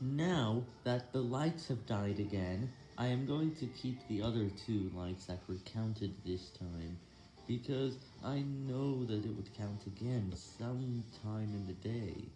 Now that the lights have died again, I am going to keep the other two lights that were counted this time, because I know that it would count again sometime in the day.